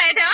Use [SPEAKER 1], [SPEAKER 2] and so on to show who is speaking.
[SPEAKER 1] later.